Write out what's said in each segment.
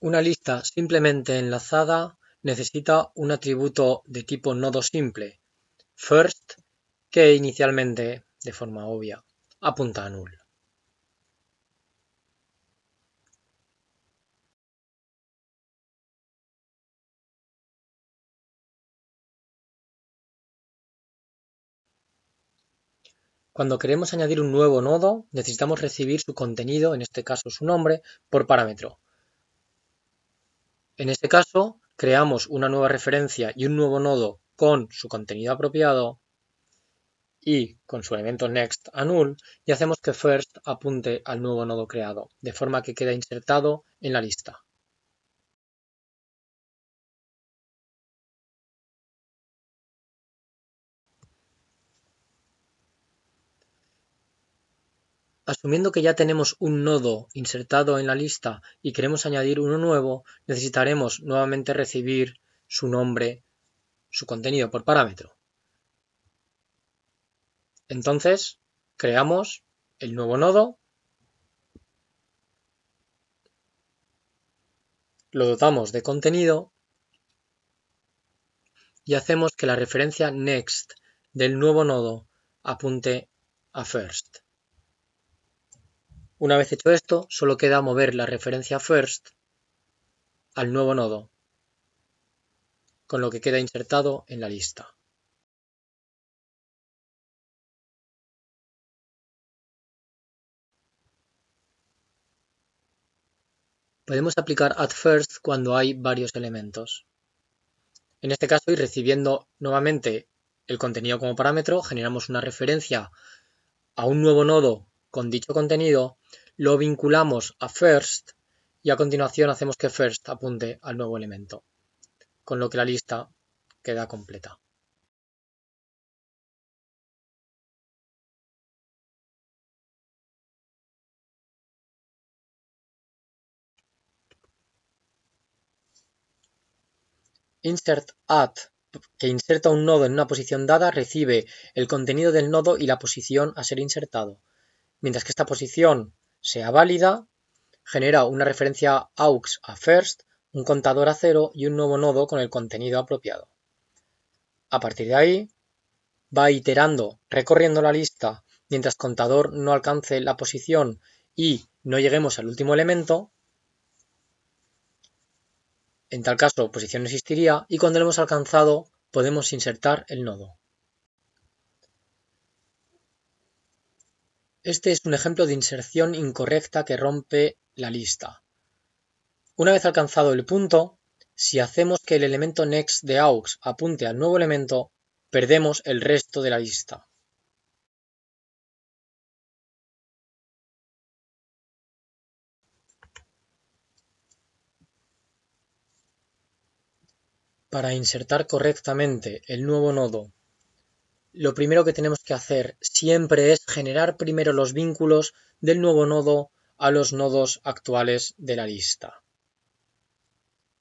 Una lista simplemente enlazada necesita un atributo de tipo nodo simple, first, que inicialmente, de forma obvia, apunta a null. Cuando queremos añadir un nuevo nodo, necesitamos recibir su contenido, en este caso su nombre, por parámetro. En este caso, creamos una nueva referencia y un nuevo nodo con su contenido apropiado y con su elemento next a null y hacemos que first apunte al nuevo nodo creado, de forma que queda insertado en la lista. Asumiendo que ya tenemos un nodo insertado en la lista y queremos añadir uno nuevo, necesitaremos nuevamente recibir su nombre, su contenido por parámetro. Entonces, creamos el nuevo nodo, lo dotamos de contenido y hacemos que la referencia next del nuevo nodo apunte a first. Una vez hecho esto, solo queda mover la referencia first al nuevo nodo, con lo que queda insertado en la lista. Podemos aplicar add first cuando hay varios elementos. En este caso, y recibiendo nuevamente el contenido como parámetro, generamos una referencia a un nuevo nodo con dicho contenido, lo vinculamos a first y a continuación hacemos que first apunte al nuevo elemento, con lo que la lista queda completa. Insert add que inserta un nodo en una posición dada recibe el contenido del nodo y la posición a ser insertado. Mientras que esta posición sea válida, genera una referencia aux a first, un contador a cero y un nuevo nodo con el contenido apropiado. A partir de ahí, va iterando, recorriendo la lista mientras contador no alcance la posición y no lleguemos al último elemento. En tal caso, posición existiría y cuando lo hemos alcanzado podemos insertar el nodo. Este es un ejemplo de inserción incorrecta que rompe la lista. Una vez alcanzado el punto, si hacemos que el elemento next de aux apunte al nuevo elemento, perdemos el resto de la lista. Para insertar correctamente el nuevo nodo lo primero que tenemos que hacer siempre es generar primero los vínculos del nuevo nodo a los nodos actuales de la lista.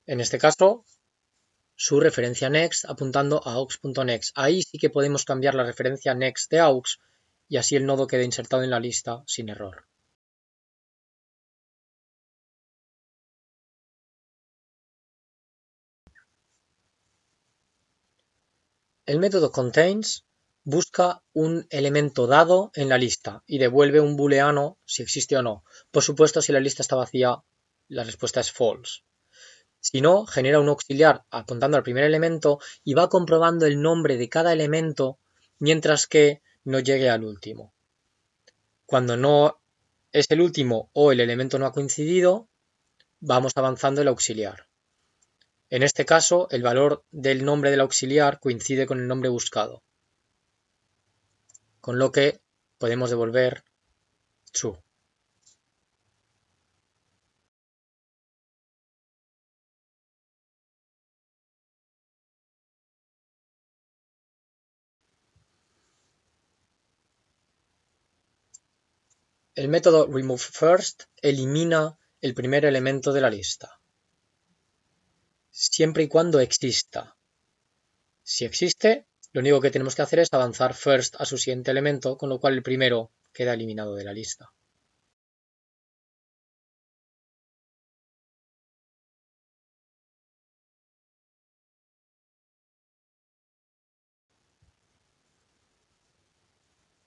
En este caso, su referencia next apuntando a aux.next. Ahí sí que podemos cambiar la referencia next de aux y así el nodo queda insertado en la lista sin error. El método contains busca un elemento dado en la lista y devuelve un booleano si existe o no. Por supuesto, si la lista está vacía, la respuesta es false. Si no, genera un auxiliar apuntando al primer elemento y va comprobando el nombre de cada elemento mientras que no llegue al último. Cuando no es el último o el elemento no ha coincidido, vamos avanzando el auxiliar. En este caso, el valor del nombre del auxiliar coincide con el nombre buscado con lo que podemos devolver true. El método removeFirst elimina el primer elemento de la lista, siempre y cuando exista. Si existe, lo único que tenemos que hacer es avanzar first a su siguiente elemento, con lo cual el primero queda eliminado de la lista.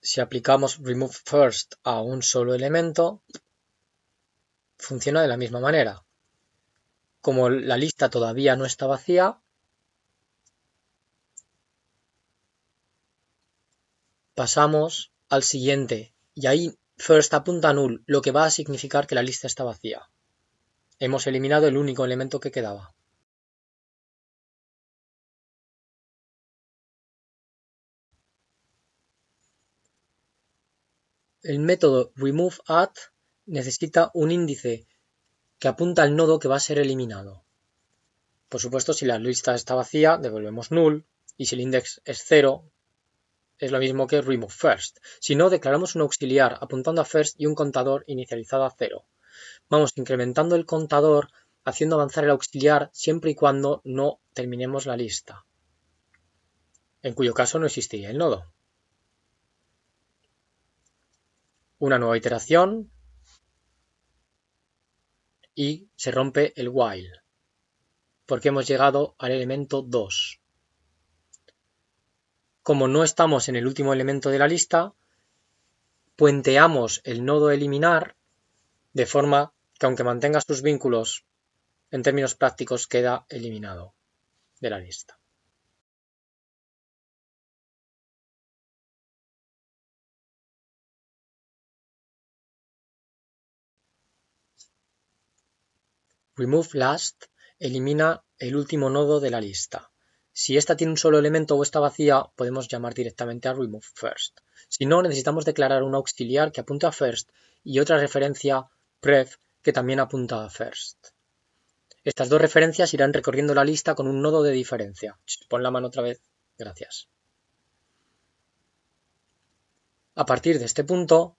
si aplicamos remove first a un solo elemento, funciona de la misma manera. Como la lista todavía no está vacía, pasamos al siguiente y ahí first apunta null, lo que va a significar que la lista está vacía. Hemos eliminado el único elemento que quedaba. El método removeAt necesita un índice que apunta al nodo que va a ser eliminado. Por supuesto, si la lista está vacía, devolvemos null, y si el index es cero, es lo mismo que remove first. Si no, declaramos un auxiliar apuntando a first y un contador inicializado a cero. Vamos incrementando el contador haciendo avanzar el auxiliar siempre y cuando no terminemos la lista, en cuyo caso no existiría el nodo. una nueva iteración y se rompe el while, porque hemos llegado al elemento 2. Como no estamos en el último elemento de la lista, puenteamos el nodo eliminar de forma que aunque mantenga sus vínculos, en términos prácticos queda eliminado de la lista. Remove Last elimina el último nodo de la lista. Si esta tiene un solo elemento o está vacía, podemos llamar directamente a remove first. Si no, necesitamos declarar un auxiliar que apunta a first y otra referencia pref que también apunta a first. Estas dos referencias irán recorriendo la lista con un nodo de diferencia. Pon la mano otra vez. Gracias. A partir de este punto,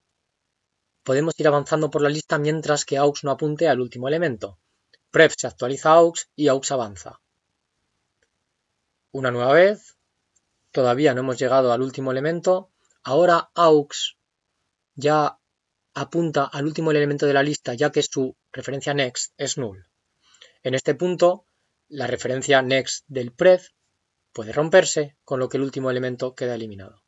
podemos ir avanzando por la lista mientras que aux no apunte al último elemento pref se actualiza a aux y aux avanza. Una nueva vez, todavía no hemos llegado al último elemento, ahora aux ya apunta al último elemento de la lista ya que su referencia next es null. En este punto, la referencia next del pref puede romperse, con lo que el último elemento queda eliminado.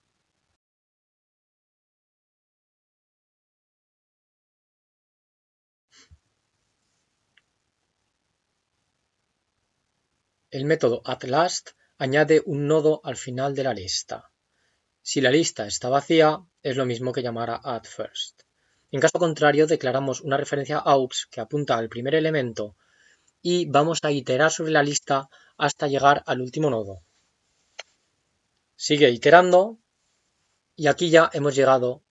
El método atLast añade un nodo al final de la lista. Si la lista está vacía, es lo mismo que llamar a addFirst. En caso contrario, declaramos una referencia aux que apunta al primer elemento y vamos a iterar sobre la lista hasta llegar al último nodo. Sigue iterando y aquí ya hemos llegado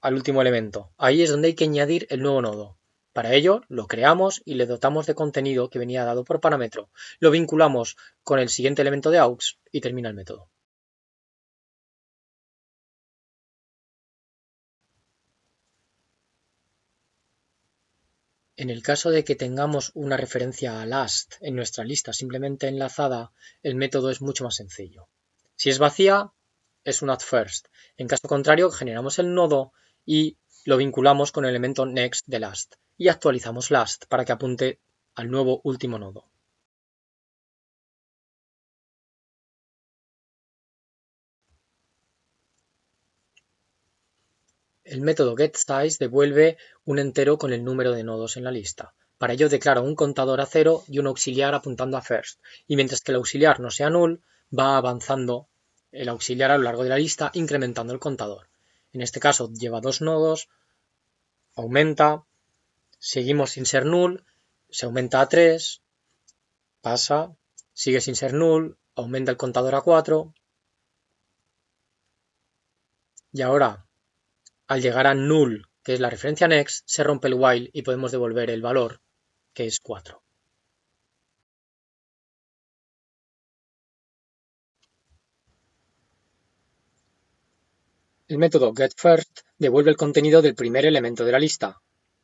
al último elemento. Ahí es donde hay que añadir el nuevo nodo. Para ello, lo creamos y le dotamos de contenido que venía dado por parámetro. Lo vinculamos con el siguiente elemento de aux y termina el método. En el caso de que tengamos una referencia a last en nuestra lista simplemente enlazada, el método es mucho más sencillo. Si es vacía, es un add first. En caso contrario, generamos el nodo y lo vinculamos con el elemento next de last y actualizamos last para que apunte al nuevo último nodo. El método getSize devuelve un entero con el número de nodos en la lista. Para ello declara un contador a cero y un auxiliar apuntando a first. Y mientras que el auxiliar no sea null, va avanzando el auxiliar a lo largo de la lista incrementando el contador. En este caso lleva dos nodos, aumenta, seguimos sin ser null, se aumenta a 3, pasa, sigue sin ser null, aumenta el contador a 4 y ahora al llegar a null, que es la referencia next, se rompe el while y podemos devolver el valor, que es 4. El método getFirst devuelve el contenido del primer elemento de la lista,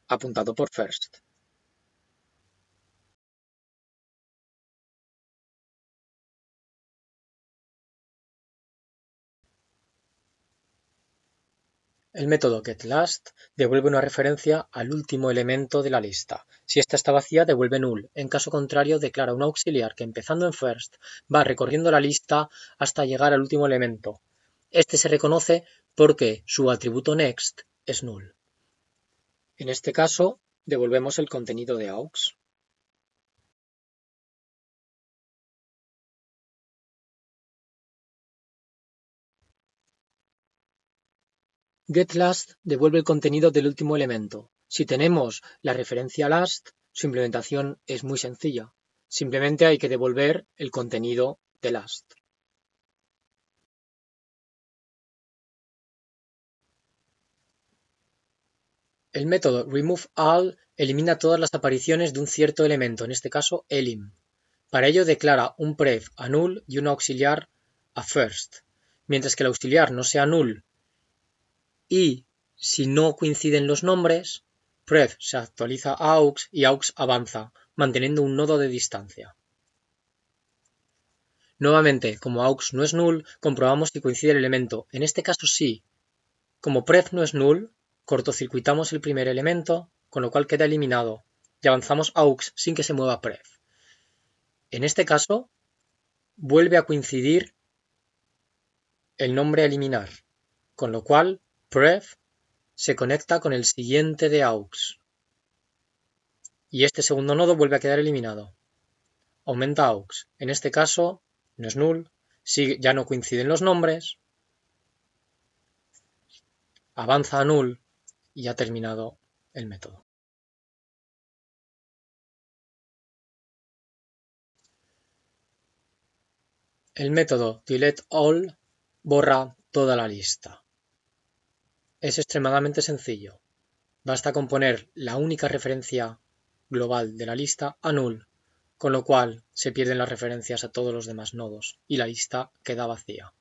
apuntado por first. El método getLast devuelve una referencia al último elemento de la lista. Si esta está vacía, devuelve null. En caso contrario, declara un auxiliar que empezando en first va recorriendo la lista hasta llegar al último elemento. Este se reconoce porque su atributo next es null. En este caso, devolvemos el contenido de aux. getLast devuelve el contenido del último elemento. Si tenemos la referencia last, su implementación es muy sencilla. Simplemente hay que devolver el contenido de last. El método removeAll elimina todas las apariciones de un cierto elemento, en este caso elim. Para ello declara un pref a null y un auxiliar a first. Mientras que el auxiliar no sea null y si no coinciden los nombres, pref se actualiza a aux y aux avanza, manteniendo un nodo de distancia. Nuevamente, como aux no es null, comprobamos si coincide el elemento. En este caso sí. Como pref no es null, cortocircuitamos el primer elemento, con lo cual queda eliminado, y avanzamos aux sin que se mueva pref. En este caso, vuelve a coincidir el nombre a eliminar, con lo cual pref se conecta con el siguiente de aux. Y este segundo nodo vuelve a quedar eliminado. Aumenta aux. En este caso, no es null, ya no coinciden los nombres. Avanza a null y ha terminado el método. El método deleteAll borra toda la lista. Es extremadamente sencillo. Basta con poner la única referencia global de la lista a null, con lo cual se pierden las referencias a todos los demás nodos y la lista queda vacía.